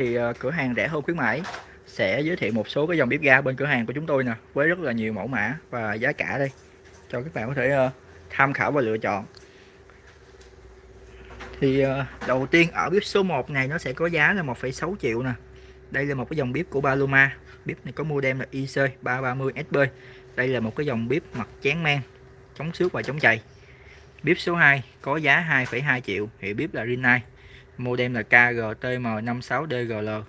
thì ờ, cửa hàng rẻ hơn khuyến mãi. Sẽ giới thiệu một số cái dòng bếp ga bên cửa hàng của chúng tôi nè với rất là nhiều mẫu mã và giá cả đây cho các bạn có thể ờ, tham khảo và lựa chọn. Thì ờ, đầu tiên ở bếp số 1 này nó sẽ có giá là 1,6 triệu nè. Đây là một cái dòng bếp của Paloma. Bếp này có model là IC 330SB đây là một cái dòng bếp mặt chén men chống xước và chống chày. Bếp số 2 có giá 2,2 triệu thì bếp là Rinnai modem là KGTM56DGL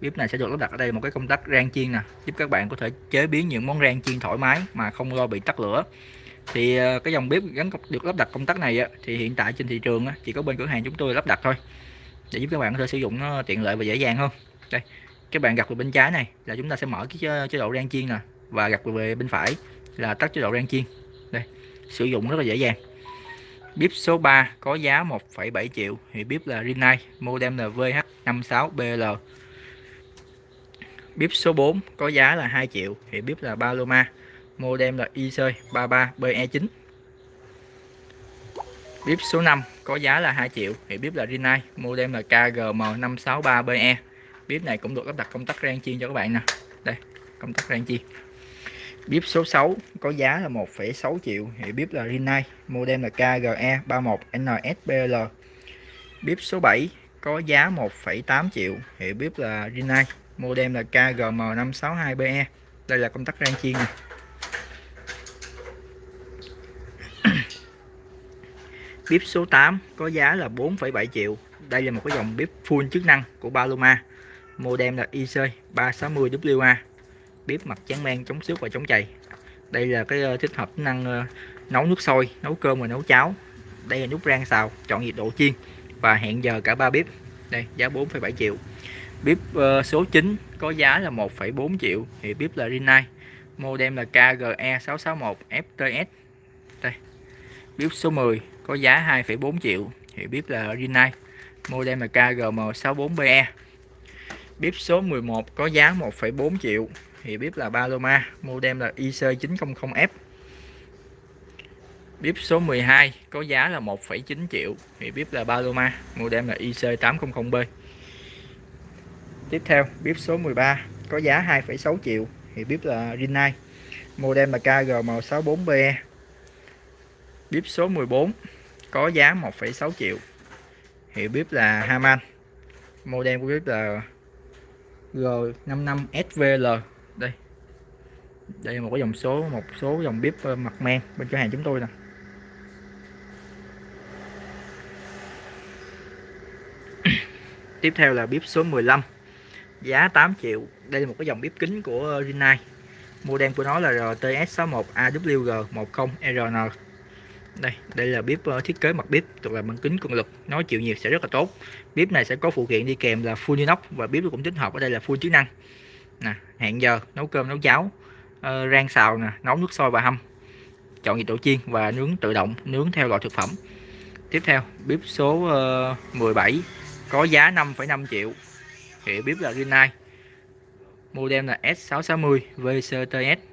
bếp này sẽ được lắp đặt ở đây một cái công tắc rang chiên nè. Giúp các bạn có thể chế biến những món rang chiên thoải mái mà không lo bị tắt lửa. Thì ờ, cái dòng bếp gắn được lắp đặt công tắc này thì hiện tại trên thị trường chỉ có bên cửa hàng chúng tôi lắp đặt thôi. Để giúp các bạn có thể sử dụng nó tiện lợi và dễ dàng hơn. Đây, các bạn gặp về bên trái này là chúng ta sẽ mở cái chế độ rang chiên nè và gặp về bên phải là tắt chế độ rang chiên. Đây, sử dụng rất là dễ dàng bếp số 3 có giá 1,7 triệu. Thì bếp là Rinnai model là VH56BL bếp số 4 có giá là 2 triệu. Thì bếp là Paloma model là IC33BE9 bếp số 5 có giá là 2 triệu. Thì bếp là Rinnai model là KGM563BE bếp này cũng được lắp đặt công tắc rang chiên cho các bạn nè. Đây công tắc rang chiên bếp số 6 có giá là 1,6 triệu. Thì bếp là Rinnai model là KGE 31NSBL bếp số 7 có giá 1,8 triệu. Hiệu bếp là Rinnai model là KGM562BE đây là công tắc rang chiên này. bếp số 8 có giá là 4,7 triệu. Đây là một cái dòng bếp full chức năng của Paloma. Model là IC360WA bếp mặt tráng men chống xước và chống chày. Đây là cái ờ, thích hợp năng ờ, nấu nước sôi nấu cơm và nấu cháo. Đây là nút rang xào chọn nhiệt độ chiên và hẹn giờ cả ba bếp. Đây giá 4,7 triệu. Bếp uh, số 9 có giá là 1,4 triệu thì bếp là Rinnai. Modem là KGE 661 FTS đây bếp số 10 có giá 2,4 triệu thì bếp là Rinnai. Modem là KGM 64BE bếp số 11 có giá 1,4 triệu thì bếp là Paloma model là IC900F bếp số 12 có giá là 1,9 triệu thì bếp là Paloma model là IC800B tiếp theo bếp số 13 có giá 2,6 triệu thì bếp là Rinnai model là KGM64BE bếp số 14 có giá 1,6 triệu hiệu bếp là Haman model của bếp là G55SVL đây. Đây là một cái dòng số, một số dòng bếp ờ, mặt men bên cửa hàng chúng tôi nè. Tiếp theo là bếp số 15 giá 8 triệu. Đây là một cái dòng bếp kính của ờ, Rinnai. Model của nó là RTS61AWG10RN đây đây là bếp ờ, thiết kế mặt bếp thuộc là bằng kính cường lực. Nó chịu nhiệt sẽ rất là tốt. Bếp này sẽ có phụ kiện đi kèm là full inox và bếp cũng tích hợp ở đây là full chức năng nè hẹn giờ nấu cơm nấu cháo uh, rang xào nè nấu nước sôi và hâm. Chọn nhiệt độ chiên và nướng tự động nướng theo loại thực phẩm. Tiếp theo bếp số ờ, uh, 17 có giá 5,5 triệu. Hệ bếp là Rinnai model là S660 VCTS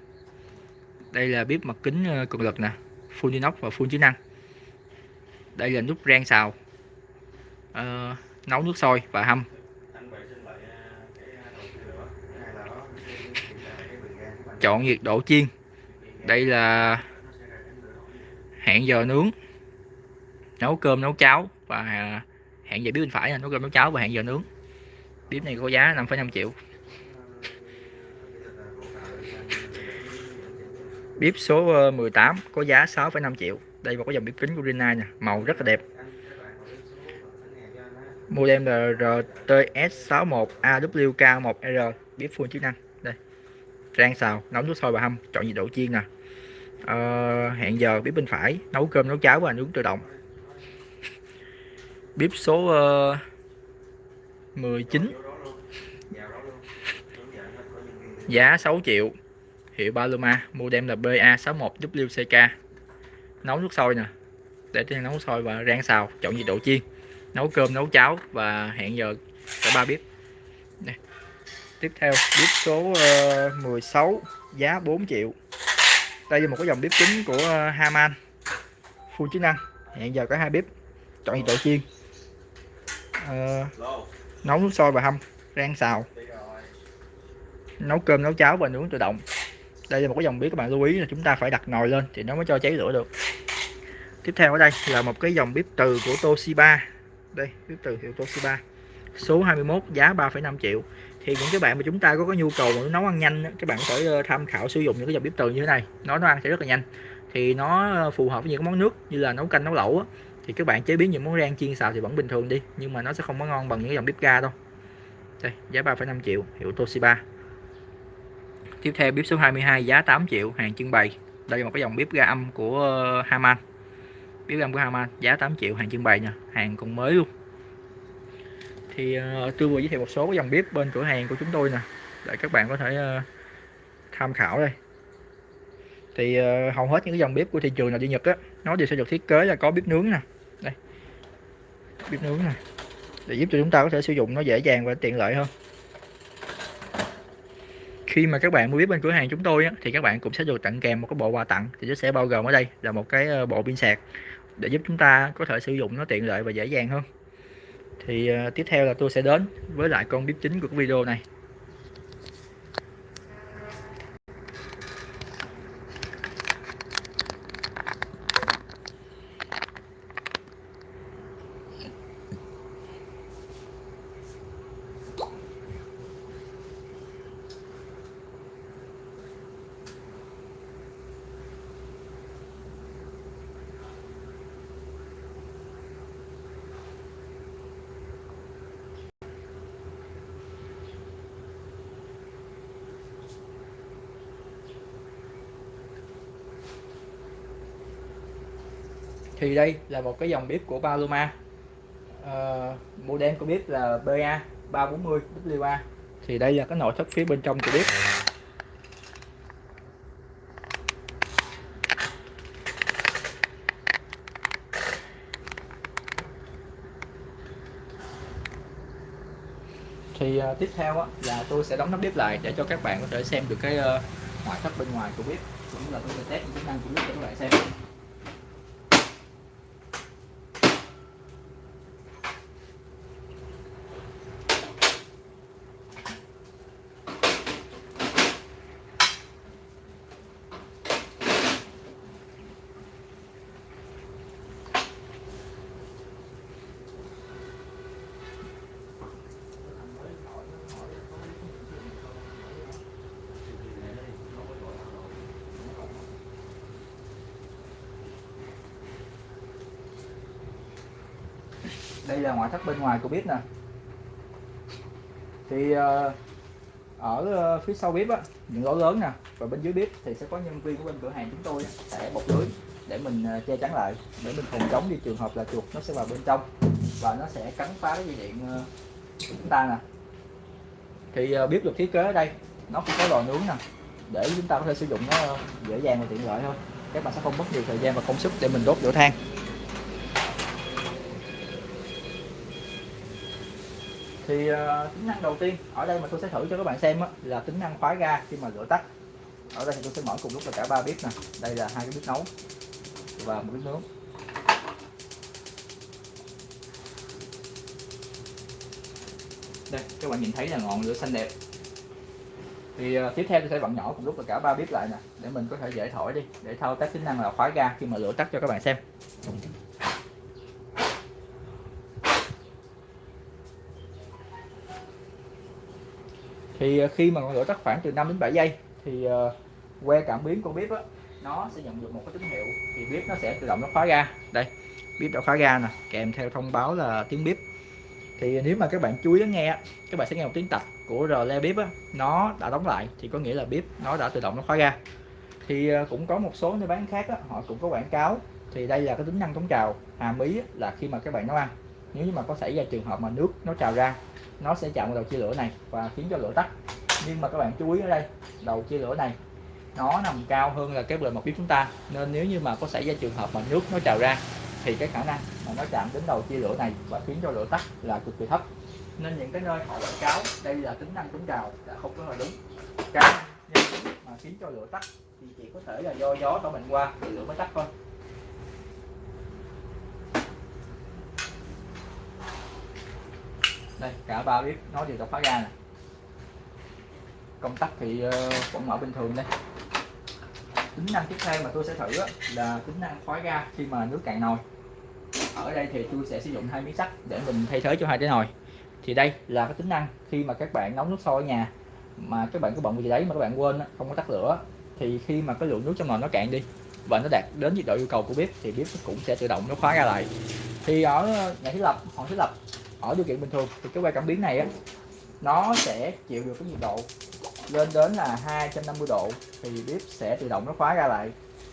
đây là bếp mặt kính ờ, cường lực nè full inox và full chức năng. Đây là nút rang xào. Uh, nấu nước sôi và hâm. Chọn nhiệt độ chiên. Đây là hẹn giờ nướng nấu cơm nấu cháo và à, hẹn giờ biết bên phải là nấu cơm nấu cháo và hẹn giờ nướng. Bếp này có giá 5,5 triệu. Bếp số ờ, 18 có giá 6,5 triệu. Đây là có dòng bếp kính của Rina nè màu rất là đẹp. Model là RTS61AWK1R bếp full chức năng rang xào nấu nước sôi và hâm chọn nhiệt độ chiên nè à, ờ, hẹn giờ bếp bên phải nấu cơm nấu cháo và nướng tự động. Bếp số ờ, uh, 19 giá 6 triệu. Hiệu Paloma model là BA61WCK nấu nước sôi nè. Để trên nấu sôi và rang xào chọn nhiệt độ chiên. Nấu cơm nấu cháo và hẹn giờ cả ba bếp. Đây tiếp theo bếp số ờ, uh, 16 giá 4 triệu. Đây là một cái dòng bếp chính của ờ, Haman. Full chức năng. Hiện giờ có hai bếp. Chọn nhiệt độ chiên. Uh, nấu nước sôi và hâm rang xào. Nấu cơm nấu cháo và nướng tự động. Đây là một cái dòng bếp các bạn lưu ý là chúng ta phải đặt nồi lên thì nó mới cho cháy lửa được. Tiếp theo ở đây là một cái dòng bếp từ của Toshiba. Đây bếp từ hiệu Toshiba. Số 21 giá 3,5 triệu thì những cái bạn mà chúng ta có cái nhu cầu mà nấu ăn nhanh các bạn có thể ờ, tham khảo sử dụng những cái dòng bếp từ như thế này. Nó nó ăn sẽ rất là nhanh. Thì nó ờ, phù hợp với những món nước như là nấu canh nấu lẩu á, thì các bạn chế biến những món rang chiên xào thì vẫn bình thường đi nhưng mà nó sẽ không có ngon bằng những dòng bếp ga đâu. Đây giá 3,5 triệu hiệu Toshiba. Tiếp theo bếp số 22 giá 8 triệu hàng trưng bày. Đây là một cái dòng bếp ga âm của ờ, Haman. Bếp ga âm của Haman giá 8 triệu hàng trưng bày nha. Hàng còn mới luôn thì uh, tôi vừa giới thiệu một số cái dòng bếp bên cửa hàng của chúng tôi nè để các bạn có thể uh, tham khảo đây. Thì uh, hầu hết những cái dòng bếp của thị trường nào đi Nhật á nó đều sẽ được thiết kế là có bếp nướng nè. Đây bếp nướng nè để giúp cho chúng ta có thể sử dụng nó dễ dàng và tiện lợi hơn. Khi mà các bạn mua bếp bên cửa hàng chúng tôi á, thì các bạn cũng sẽ được tặng kèm một cái bộ quà tặng thì nó sẽ bao gồm ở đây là một cái bộ pin sạc để giúp chúng ta có thể sử dụng nó tiện lợi và dễ dàng hơn thì uh, tiếp theo là tôi sẽ đến với lại con bếp chính của cái video này thì đây là một cái dòng bếp của Paloma. Uh, model của bếp là BA 340 WA thì đây là cái nội thất phía bên trong của bếp. Thì uh, tiếp theo á, là tôi sẽ đóng nắp bếp lại để cho các bạn có thể xem được cái uh, ngoại thất bên ngoài của bếp cũng là tôi sẽ test những chức năng của bếp cho các bạn xem. Đây là ngoại thất bên ngoài của bếp nè. Thì ờ, ở ờ, phía sau bếp á, những lỗ lớn nè, và bên dưới bếp thì sẽ có nhân viên của bên cửa hàng chúng tôi sẽ bọc lưới để mình ờ, che chắn lại. Để mình phòng chống đi, trường hợp là chuột nó sẽ vào bên trong và nó sẽ cắn phá cái dây điện của chúng ta nè. Thì bếp được thiết kế ở đây, nó cũng có lò nướng nè, để chúng ta có thể sử dụng nó dễ dàng và tiện lợi hơn. Các bạn sẽ không mất nhiều thời gian và công sức để mình đốt lửa than. Thì uh, tính năng đầu tiên ở đây mà tôi sẽ thử cho các bạn xem á, là tính năng khóa ga khi mà lửa tắt. Ở đây thì tôi sẽ mở cùng lúc là cả ba bếp nè. Đây là hai cái bếp nấu và một bếp nướng. Đây các bạn nhìn thấy là ngọn lửa xanh đẹp. Thì uh, tiếp theo tôi sẽ vặn nhỏ cùng lúc là cả ba bếp lại nè để mình có thể dễ thổi đi để thao tác tính năng là khóa ga khi mà lửa tắt cho các bạn xem. Thì ờ, khi mà ngọn lửa tắt khoảng từ 5 đến 7 giây thì uh, que cảm biến của bếp đó, nó sẽ nhận được một cái tín hiệu thì bếp nó sẽ tự động nó khóa ga. Đây bếp đã khóa ga nè kèm theo thông báo là tiếng bếp. Thì nếu mà các bạn chú ý lắng nghe các bạn sẽ nghe một tiếng tạch của rờ le bếp á, nó đã đóng lại thì có nghĩa là bếp nó đã tự động nó khóa ga. Thì ờ, cũng có một số nơi bán khác á, họ cũng có quảng cáo. Thì đây là cái tính năng chống trào hàm ý là khi mà các bạn nấu ăn. Nếu như mà có xảy ra trường hợp mà nước nó trào ra nó sẽ chạm vào đầu chia lửa này và khiến cho lửa tắt. Nhưng mà các bạn chú ý ở đây, đầu chia lửa này, nó nằm cao hơn là cái bề mặt bếp chúng ta. Nên nếu như mà có xảy ra trường hợp mà nước nó trào ra, thì cái khả năng mà nó chạm đến đầu chia lửa này và khiến cho lửa tắt là cực kỳ thấp. Nên những cái nơi họ quảng cáo, đây là tính năng chống trào, là không có là đúng. Cái mà khiến cho lửa tắt thì chỉ có thể là do gió thổi mạnh qua thì lửa mới tắt thôi. Đây, cả ba bếp nó đều được khóa ga nè. Công tắc thì ờ, vẫn mở bình thường đây. Tính năng tiếp theo mà tôi sẽ thử là tính năng khóa ga khi mà nước cạn nồi. Ở đây thì tôi sẽ sử dụng hai miếng sắt để mình thay thế cho hai cái nồi. Thì đây là cái tính năng khi mà các bạn nấu nước sôi ở nhà, mà các bạn có bận gì đấy mà các bạn quên không có tắt lửa, thì khi mà cái lượng nước trong nồi nó cạn đi và nó đạt đến nhiệt độ yêu cầu của bếp, thì bếp cũng sẽ tự động nó khóa ra lại. Thì ở nhà thiết lập họ thiết lập ở điều kiện bình thường thì cái que cảm biến này á nó sẽ chịu được cái nhiệt độ lên đến là 250 độ thì bếp sẽ tự động nó khóa ra lại.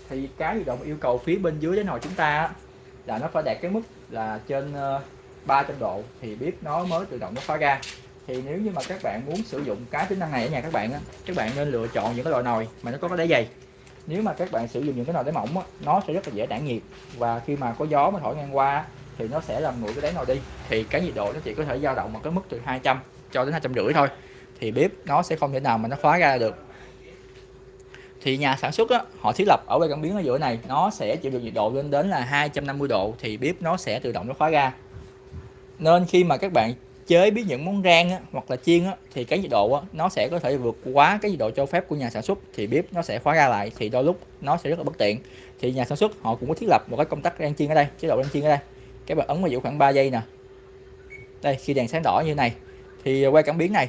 Thì cái tự động yêu cầu phía bên dưới cái nồi chúng ta á, là nó phải đạt cái mức là trên ờ, 300 độ thì bếp nó mới tự động nó khóa ra. Thì nếu như mà các bạn muốn sử dụng cái tính năng này ở nhà các bạn á, các bạn nên lựa chọn những cái loại nồi mà nó có cái đáy dày. Nếu mà các bạn sử dụng những cái nồi đáy mỏng á, nó sẽ rất là dễ tản nhiệt và khi mà có gió mà thổi ngang qua thì nó sẽ làm nguội cái đáy nồi đi. Thì cái nhiệt độ nó chỉ có thể dao động ở cái mức từ 200 cho đến hai trăm rưỡi thôi. Thì bếp nó sẽ không thể nào mà nó khóa ra được. Thì nhà sản xuất á, họ thiết lập ở bên cảm biến ở giữa này nó sẽ chịu được nhiệt độ lên đến là 250 độ thì bếp nó sẽ tự động nó khóa ra. Nên khi mà các bạn chế biến những món rang á, hoặc là chiên á, thì cái nhiệt độ á, nó sẽ có thể vượt quá cái nhiệt độ cho phép của nhà sản xuất thì bếp nó sẽ khóa ra lại thì đôi lúc nó sẽ rất là bất tiện. Thì nhà sản xuất họ cũng có thiết lập một cái công tắc rang chiên ở đây chế độ rang chiên ở đây các bạn ấn vào giữ khoảng 3 giây nè. Đây, khi đèn sáng đỏ như này, thì à, quay cảm biến này,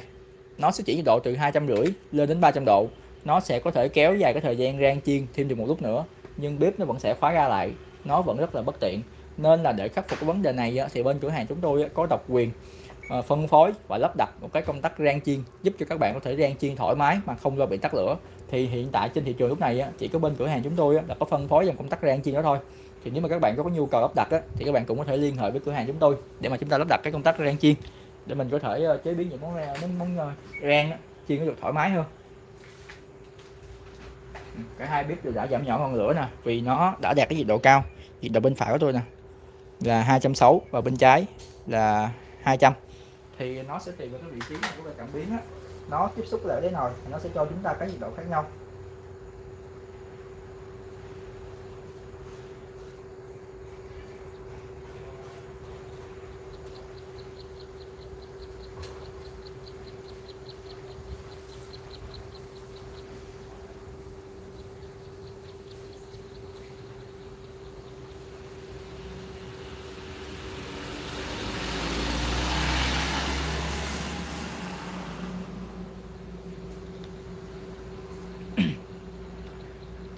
nó sẽ chỉ nhiệt độ từ hai trăm rưỡi lên đến 300 độ. Nó sẽ có thể kéo dài cái thời gian rang chiên thêm được một lúc nữa, nhưng bếp nó vẫn sẽ khóa ra lại. Nó vẫn rất là bất tiện. Nên là để khắc phục cái vấn đề này à, thì bên cửa hàng chúng tôi à, có độc quyền phân phối và lắp đặt một cái công tắc rang chiên giúp cho các bạn có thể rang chiên thoải mái mà không lo bị tắt lửa. Thì hiện tại trên thị trường lúc này chỉ có bên cửa hàng chúng tôi là có phân phối dòng công tắc rang chiên đó thôi thì nếu mà các bạn có nhu cầu lắp đặt á thì các bạn cũng có thể liên hệ với cửa hàng chúng tôi để mà chúng ta lắp đặt cái công tắc rang chiên để mình có thể ờ, chế biến những món rang món ờ, rang chiên nó được thoải mái hơn. Ừ, cả hai bếp đã giảm nhỏ ngọn lửa nè vì nó đã đạt cái nhiệt độ cao. Nhiệt độ bên phải của tôi nè là 260 và bên trái là 200 thì nó sẽ tùy vào cái vị trí của cảm biến á. Nó tiếp xúc lại với nồi nó sẽ cho chúng ta cái nhiệt độ khác nhau.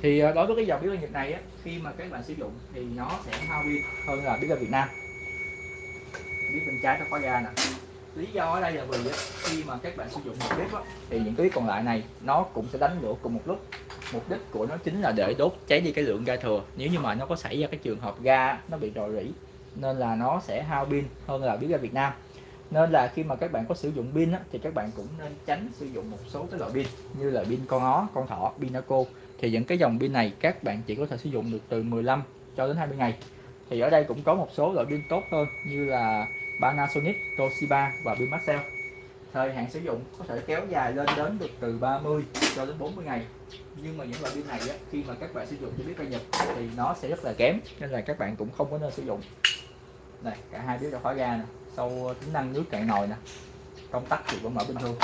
Thì ờ, đối với cái dòng bếp ga Nhật này á, khi mà các bạn sử dụng thì nó sẽ hao pin hơn là bếp ga Việt Nam. Bếp bên trái nó có ga nè. Lý do ở đây là vì á, khi mà các bạn sử dụng một bếp á, thì những cái còn lại này nó cũng sẽ đánh lửa cùng một lúc. Mục đích của nó chính là để đốt cháy đi cái lượng ga thừa. Nếu như mà nó có xảy ra cái trường hợp ga nó bị rò rỉ nên là nó sẽ hao pin hơn là bếp ga Việt Nam. Nên là khi mà các bạn có sử dụng pin á, thì các bạn cũng nên tránh sử dụng một số cái loại pin như là pin con ó con thỏ pin naco thì những cái dòng pin này các bạn chỉ có thể sử dụng được từ 15 cho đến 20 ngày. Thì ở đây cũng có một số loại pin tốt hơn như là Panasonic, Toshiba và pin Maxell thời hạn sử dụng có thể kéo dài lên đến được từ 30 cho đến 40 ngày. Nhưng mà những loại pin này á, khi mà các bạn sử dụng cho biết cây Nhật thì nó sẽ rất là kém nên là các bạn cũng không có nên sử dụng. Này cả hai biết đã khóa ra nè. Sau tính năng nước cạn nồi nè công tắc thì vẫn mở bình thường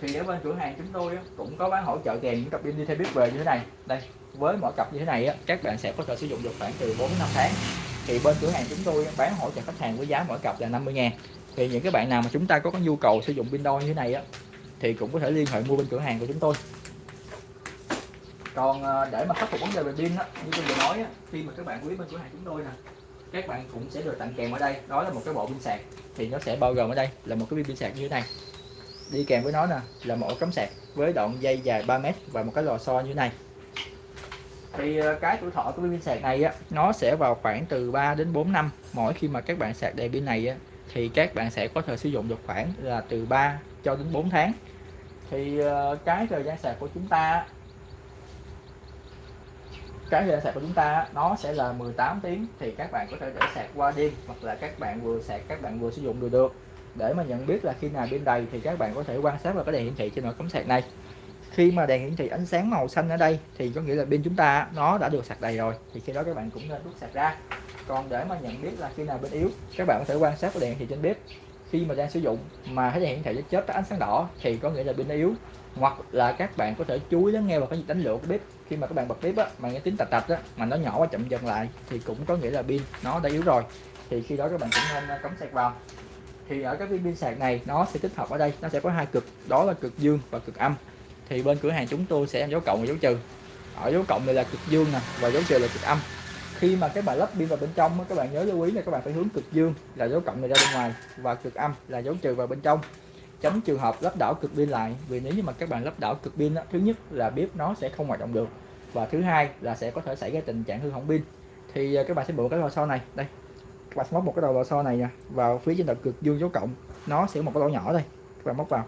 thì ở bên cửa hàng chúng tôi cũng có bán hỗ trợ kèm những cặp pin đi theo bếp về như thế này. Đây với mỗi cặp như thế này các bạn sẽ có thể sử dụng được khoảng từ 4 năm tháng. Thì bên cửa hàng chúng tôi bán hỗ trợ khách hàng với giá mỗi cặp là 50 ngàn. Thì những cái bạn nào mà chúng ta có nhu cầu sử dụng pin đôi như thế này á thì cũng có thể liên hệ mua bên cửa hàng của chúng tôi. Còn ờ, để mà khắc phục vấn đề về pin á như tôi vừa nói á, khi mà các bạn quý bên cửa hàng chúng tôi nè các bạn cũng sẽ được tặng kèm ở đây. Đó là một cái bộ pin sạc. Thì nó sẽ bao gồm ở đây là một cái pin sạc như thế này đi kèm với nó nè, là một cắm sạc với đoạn dây dài 3 mét và một cái lò xo như thế này. Thì ờ, cái tuổi thọ của pin sạc này á, nó sẽ vào khoảng từ 3 đến 4 năm. Mỗi khi mà các bạn sạc đầy pin này á, thì các bạn sẽ có thể sử dụng được khoảng là từ 3 cho đến 4 tháng. Thì ờ, cái thời gian sạc của chúng ta cái thời gian sạc của chúng ta nó sẽ là 18 tiếng thì các bạn có thể để sạc qua đêm hoặc là các bạn vừa sạc, các bạn vừa sử dụng được được để mà nhận biết là khi nào pin đầy thì các bạn có thể quan sát vào cái đèn hiển thị trên nồi cắm sạc này. Khi mà đèn hiển thị ánh sáng màu xanh ở đây thì có nghĩa là pin chúng ta nó đã được sạc đầy rồi. Thì khi đó các bạn cũng nên rút sạc ra. Còn để mà nhận biết là khi nào pin yếu, các bạn có thể quan sát vào đèn hiển thị trên bếp. Khi mà đang sử dụng mà thấy hiển thị chớp tắt ánh sáng đỏ thì có nghĩa là pin yếu. Hoặc là các bạn có thể chú ý lắng nghe vào cái đánh lửa của bếp. Khi mà các bạn bật bếp á, mà nghe tiếng tạch tạch á, mà nó nhỏ và chậm dần lại thì cũng có nghĩa là pin nó đã yếu rồi. Thì khi đó các bạn cũng nên à, cắm sạc vào thì ở các viên pin sạc này, nó sẽ tích hợp ở đây. Nó sẽ có hai cực, đó là cực dương và cực âm. Thì bên cửa hàng chúng tôi sẽ em dấu cộng và dấu trừ. Ở dấu cộng này là cực dương nè, và dấu trừ là cực âm. Khi mà các bạn lắp pin vào bên trong các bạn nhớ lưu ý là các bạn phải hướng cực dương là dấu cộng này ra bên ngoài, và cực âm là dấu trừ vào bên trong. Tránh trường hợp lắp đảo cực pin lại, vì nếu như mà các bạn lắp đảo cực pin thứ nhất là bếp nó sẽ không hoạt động được, và thứ hai là sẽ có thể xảy ra tình trạng hư hỏng pin. Thì ờ, các bạn sẽ bộ cái lò sau này. Đây các bạn móc một cái đầu lò xo này nha. Vào phía trên đầu cực dương dấu cộng. Nó sẽ một cái lỗ nhỏ đây. Các bạn móc vào.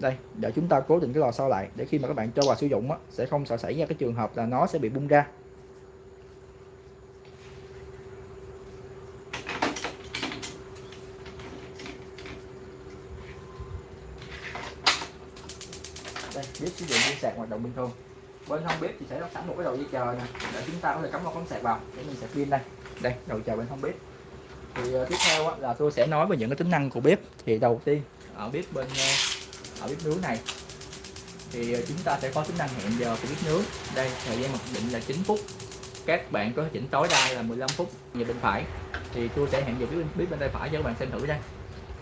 Đây để chúng ta cố định cái lò xo lại để khi mà các bạn cho vào sử dụng á, sẽ không sợ xảy ra cái trường hợp là nó sẽ bị bung ra. Đây bếp sử dụng dây sạc hoạt động bình thường. Bên hông bếp thì sẽ lắp sẵn một cái đầu dây chờ nè để chúng ta có thể cắm vào con sạc vào để mình sạc pin đây. Đây đầu chờ bên hông bếp thì ờ, tiếp theo là tôi sẽ nói về những cái tính năng của bếp. Thì đầu tiên ở bếp bên ờ, ở bếp nướng này thì ờ, chúng ta sẽ có tính năng hẹn giờ của bếp nướng. Đây thời gian mặc định là 9 phút. Các bạn có thể chỉnh tối đa là 15 phút về bên phải. Thì tôi sẽ hẹn giờ bếp, bếp bên tay phải cho các bạn xem thử đây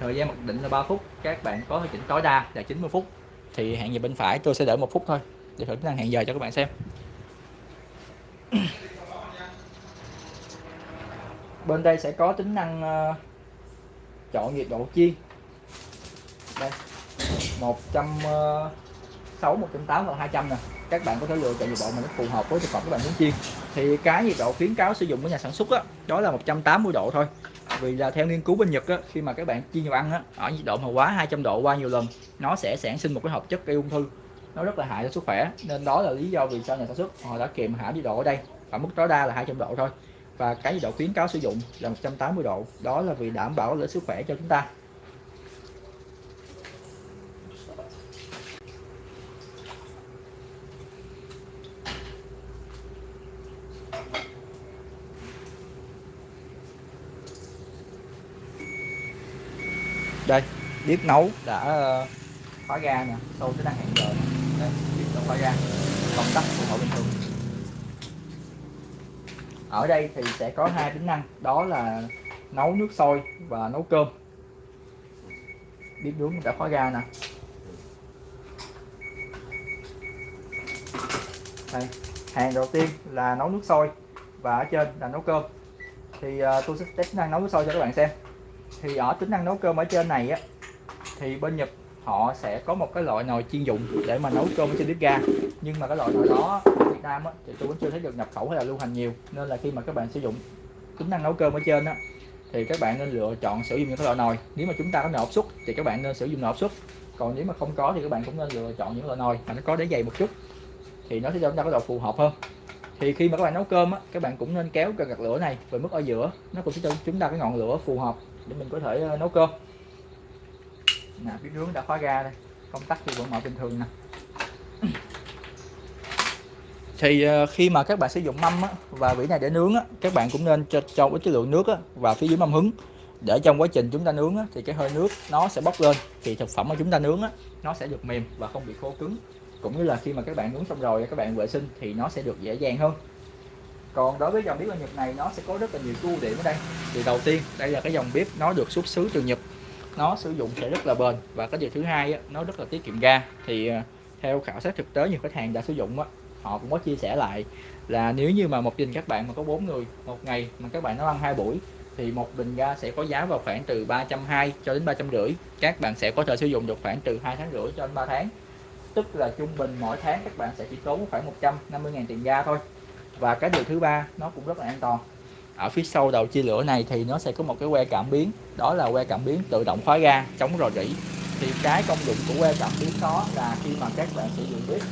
thời gian mặc định là 3 phút. Các bạn có thể chỉnh tối đa là 90 phút. Thì hẹn giờ bên phải tôi sẽ đợi một phút thôi để thử tính năng hẹn giờ cho các bạn xem bên đây sẽ có tính năng uh, chọn nhiệt độ chiên. Đây 160 180 ờ, và 200 nè. Các bạn có thể lựa chọn nhiệt độ mà nó phù hợp với thực phẩm các bạn muốn chiên. Thì cái nhiệt độ khuyến cáo sử dụng của nhà sản xuất đó, đó là 180 độ thôi. Vì là theo nghiên cứu bên Nhật á, khi mà các bạn chiên đồ ăn á, ở nhiệt độ mà quá 200 độ qua nhiều lần nó sẽ sản sinh một cái hợp chất gây ung thư. Nó rất là hại cho sức khỏe nên đó là lý do vì sao nhà sản xuất họ đã kiềm hãm nhiệt độ ở đây. Ở mức tối đa là 200 độ thôi và cái nhiệt độ khuyến cáo sử dụng là 180 độ. Đó là vì đảm bảo lợi sức khỏe cho chúng ta. Đây, bếp nấu đã ờ, khóa ga nè tôi cái đang hẹn giờ đây, bếp đã khóa ga. Công tắc của họ bình thường ở đây thì sẽ có hai tính năng đó là nấu nước sôi và nấu cơm. Bếp nướng đã khóa ga nè. Đây hàng đầu tiên là nấu nước sôi và ở trên là nấu cơm. Thì uh, tôi sẽ test tính năng nấu nước sôi cho các bạn xem. Thì ở tính năng nấu cơm ở trên này á thì bên Nhật họ sẽ có một cái loại nồi chuyên dụng để mà nấu cơm trên bếp ga. Nhưng mà cái loại nồi đó ở Việt Nam á, thì tôi vẫn chưa thấy được nhập khẩu hay là lưu hành nhiều. Nên là khi mà các bạn sử dụng tính năng nấu cơm ở trên á thì các bạn nên lựa chọn sử dụng những cái loại nồi. Nếu mà chúng ta có nồi áp suất thì các bạn nên sử dụng nồi áp suất. Còn nếu mà không có thì các bạn cũng nên lựa chọn những loại nồi mà nó có đế dày một chút thì nó sẽ cho chúng ta có độ phù hợp hơn. Thì khi mà các bạn nấu cơm á các bạn cũng nên kéo cần gạt lửa này về mức ở giữa nó cũng sẽ cho chúng ta cái ngọn lửa phù hợp để mình có thể ờ, nấu cơm nè bếp nướng đã khóa ga đây. Công tắc thì vẫn mở bình thường nè. Thì ờ, khi mà các bạn sử dụng mâm á, và vỉ này để nướng á, các bạn cũng nên cho, cho cái lượng nước á, và phía dưới mâm hứng. Để trong quá trình chúng ta nướng á, thì cái hơi nước nó sẽ bốc lên thì thực phẩm mà chúng ta nướng á, nó sẽ được mềm và không bị khô cứng. Cũng như là khi mà các bạn nướng xong rồi các bạn vệ sinh thì nó sẽ được dễ dàng hơn. Còn đối với dòng bếp ở Nhật này nó sẽ có rất là nhiều ưu điểm ở đây. Thì đầu tiên đây là cái dòng bếp nó được xuất xứ từ Nhật nó sử dụng sẽ rất là bền. Và cái điều thứ hai á, nó rất là tiết kiệm ga. Thì ờ, theo khảo sát thực tế nhiều khách hàng đã sử dụng á, họ cũng có chia sẻ lại là nếu như mà một gia đình các bạn mà có bốn người một ngày mà các bạn nó ăn hai buổi thì một bình ga sẽ có giá vào khoảng từ 320 cho đến 350 các bạn sẽ có thể sử dụng được khoảng từ 2 tháng rưỡi cho đến 3 tháng. Tức là trung bình mỗi tháng các bạn sẽ chỉ tốn khoảng 150.000 tiền ga thôi. Và cái điều thứ ba nó cũng rất là an toàn ở phía sau đầu chia lửa này thì nó sẽ có một cái que cảm biến. Đó là que cảm biến tự động khóa ga chống rò rỉ. Thì cái công dụng của que cảm biến đó là khi mà các bạn sử dụng bếp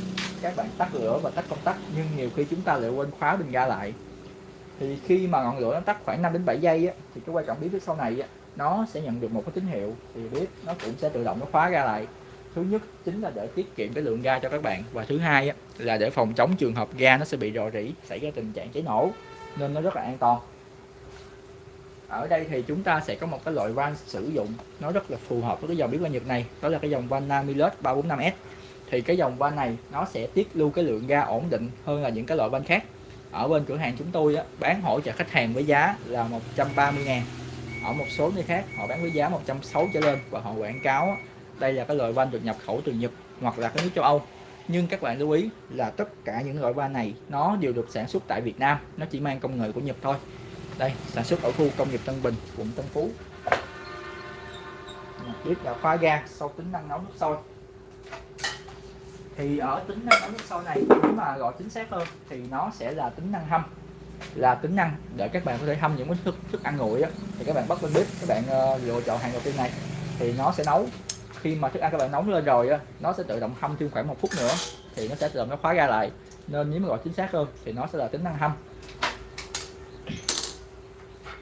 các bạn tắt lửa và tắt công tắc nhưng nhiều khi chúng ta lại quên khóa bình ga lại. Thì khi mà ngọn lửa nó tắt khoảng 5 đến 7 giây á, thì cái que cảm biến phía sau này á, nó sẽ nhận được một cái tín hiệu. Thì bếp nó cũng sẽ tự động nó khóa ga lại. Thứ nhất chính là để tiết kiệm cái lượng ga cho các bạn. Và thứ hai á, là để phòng chống trường hợp ga nó sẽ bị rò rỉ xảy ra tình trạng cháy nổ nên nó rất là an toàn ở đây thì chúng ta sẽ có một cái loại van sử dụng nó rất là phù hợp với cái dòng biến van Nhật này. Đó là cái dòng van Namilus 345S thì cái dòng van này nó sẽ tiết lưu cái lượng ga ổn định hơn là những cái loại van khác. Ở bên cửa hàng chúng tôi á, bán hỗ trợ khách hàng với giá là 130 ngàn. Ở một số nơi khác họ bán với giá 160 trở lên và họ quảng cáo á, đây là cái loại van được nhập khẩu từ Nhật hoặc là cái nước châu Âu. Nhưng các bạn lưu ý là tất cả những loại van này nó đều được sản xuất tại Việt Nam nó chỉ mang công nghệ của Nhật thôi đây sản xuất ở khu công nghiệp Tân Bình quận Tân Phú. Bếp đã khóa ga sau tính năng nấu nước sôi thì ở tính năng nấu nước sôi này nếu mà gọi chính xác hơn thì nó sẽ là tính năng hâm. Là tính năng để các bạn có thể hâm những cái thức thức ăn nguội á. Thì các bạn bắt lên bếp các bạn uh, lựa chọn hàng đầu tiên này. Thì nó sẽ nấu. Khi mà thức ăn các bạn nóng lên rồi á nó sẽ tự động hâm thêm khoảng một phút nữa thì nó sẽ tự động nó khóa ra lại. Nên nếu mà gọi chính xác hơn thì nó sẽ là tính năng hâm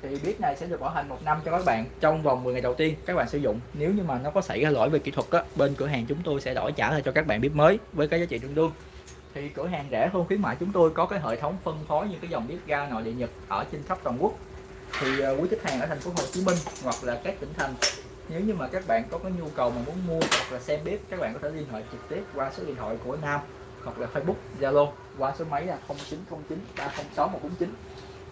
thì bếp này sẽ được bảo hành một năm cho các bạn trong vòng 10 ngày đầu tiên các bạn sử dụng. Nếu như mà nó có xảy ra lỗi về kỹ thuật á bên cửa hàng chúng tôi sẽ đổi trả lại cho các bạn bếp mới với cái giá trị tương đương. Thì cửa hàng rẻ hơn khuyến mại chúng tôi có cái hệ thống phân phối những cái dòng bếp ga nội địa nhật ở trên khắp toàn quốc. Thì uh, quý khách hàng ở thành phố Hồ Chí Minh hoặc là các tỉnh thành nếu như mà các bạn có cái nhu cầu mà muốn mua hoặc là xem bếp các bạn có thể liên hệ trực tiếp qua số điện thoại của Nam hoặc là Facebook Zalo qua số máy là 0909 306 149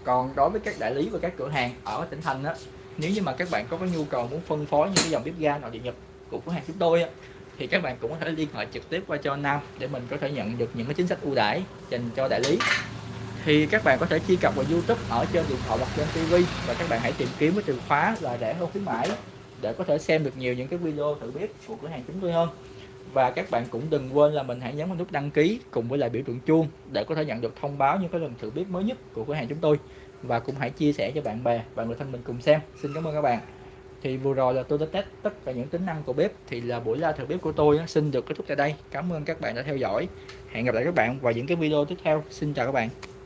còn đối với các đại lý và các cửa hàng ở tỉnh thành á, nếu như mà các bạn có cái nhu cầu muốn phân phối những cái dòng bếp ga nội địa nhật của cửa hàng chúng tôi á, thì các bạn cũng có thể liên hệ trực tiếp qua cho Nam để mình có thể nhận được những cái chính sách ưu đãi dành cho đại lý. Thì các bạn có thể truy cập vào YouTube ở trên điện thoại hoặc trên TV và các bạn hãy tìm kiếm với từ khóa là rẻ hơn khuyến mãi để có thể xem được nhiều những cái video thử bếp của cửa hàng chúng tôi hơn và các bạn cũng đừng quên là mình hãy nhấn vào nút đăng ký cùng với lại biểu tượng chuông để có thể nhận được thông báo những cái lần thử bếp mới nhất của cửa hàng chúng tôi. Và cũng hãy chia sẻ cho bạn bè và người thân mình cùng xem. Xin cảm ơn các bạn. Thì vừa rồi là tôi đã test tất cả những tính năng của bếp. Thì là buổi ra thử bếp của tôi xin được kết thúc tại đây. Cảm ơn các bạn đã theo dõi. Hẹn gặp lại các bạn vào những cái video tiếp theo. Xin chào các bạn.